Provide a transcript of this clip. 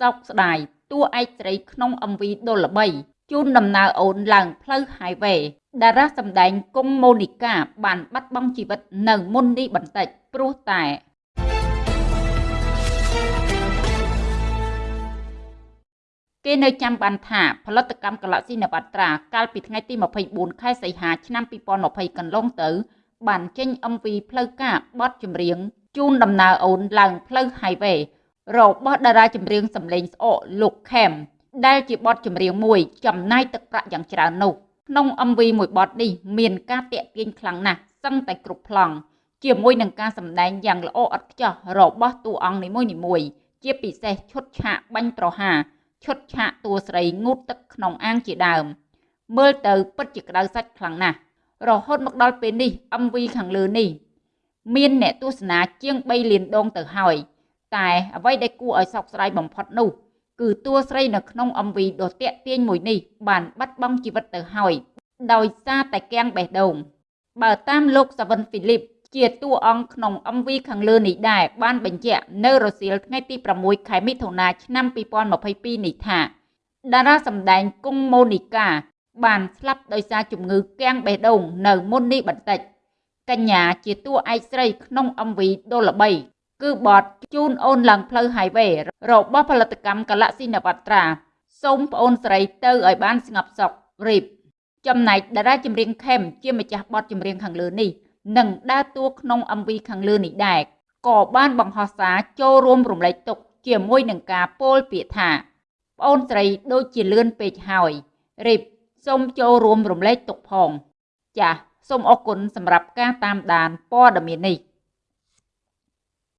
សោកស្ដាយតួឯកស្រីក្នុង MV ដុលល្បីជូនដំណើរអូនឡើងផ្លូវ highway តារាសម្ដែងគង់ម៉ូនីកាបានបាត់បង់ជីវិតនៅមុននេះបន្តិចព្រោះតែគេនៅចាំបានថាផលិតកម្ម Galaxy Navatra កាលពីថ្ងៃទី24ខែសីហាឆ្នាំ2020កន្លងទៅ បានចេញ MV ផ្លូវការបទចម្រៀងជូនដំណើរអូនឡើងផ្លូវ highway របស់តារាចម្រៀងសម្លេងស្អកលោកខេមដែលជាបទចម្រៀងមួយចំណាយទឹកប្រាក់យ៉ាងច្រើននោះក្នុង MV មួយបទនេះមានការតាក់ទាញខ្លាំងណាស់សឹងតែគ្រប់ប្លង់ជាមួយនឹងការសម្ដែងយ៉ាងល្អឥតខ្ចោះរបស់តួអង្គនីមួយៗជាពិសេសឈុតឆាកបាញ់ប្រហារឈុតឆាកតួស្រីងូតទឹកក្នុងអាងជាដើម មើលទៅពិតជាក្តៅសាច់ខ្លាំងណាស់រហូតមកដល់ពេលនេះ MV ខាងលើនេះ មានអ្នកទស្សនាជាង3លានដងទៅហើយ តែអ្វីដែលគួរឲ្យសោកស្ដាយបំផុតនោះគឺតួស្រីនៅក្នុង MV ដ៏តាក់ទាញមួយនេះបានបាត់បង់ជីវិតទៅហើយដោយសារតែគាំងបេះដូងបើតាមលោកសាវិនហ្វីលីបជាតួអង្គក្នុង MV ខាងលើនេះដែរបានបញ្ជាក់នៅរសៀលថ្ងៃទី6ខែមិថុនាឆ្នាំ2022នេះថាតារាសម្ដែងគង់ម៉ូនីកា បានស្លាប់ដោយសារជំងឺគាំងបេះដូងនៅមុននេះបន្តិចកញ្ញាជាតួឯកស្រីក្នុង MV ដ៏ល្បី គឺបទជូនអូនឡើងផ្លូវ highway របស់ផលិតកម្ម Galaxy Navatra សូមប្អូនស្រីទៅឲ្យបានស្ងប់សុខរីបចំណែកតារាចម្រៀងខេមជាម្ចាស់បទចម្រៀងខាងលើនេះនិងដើរតួក្នុង MV ខាងលើនេះដែរក៏បានបង្ហោះសារចូលរួមរំលែកទុក្ខជាមួយនឹងការពោលពាក្យថាប្អូនស្រីដូចជាលឿនពេកហើយរីបសូមចូលរួមរំលែកទុក្ខផង ចាសសូមអរគុណសម្រាប់ការតាមដានព័ត៌មាននេះ